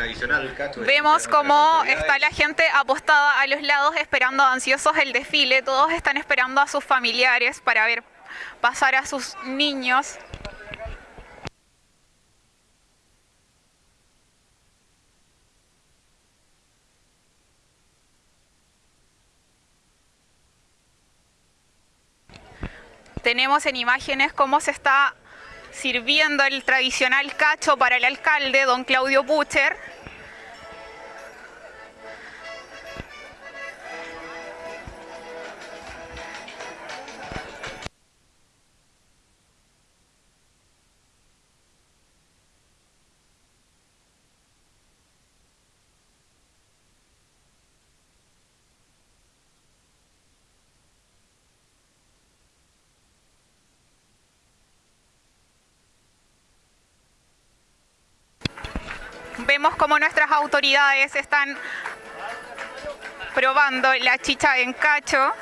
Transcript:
tradicional. Vemos cómo está la gente apostada a los lados esperando ansiosos el desfile. Todos están esperando a sus familiares para ver pasar a sus niños. Tenemos en imágenes cómo se está sirviendo el tradicional cacho para el alcalde, don Claudio Pucher. Vemos cómo nuestras autoridades están probando la chicha en cacho.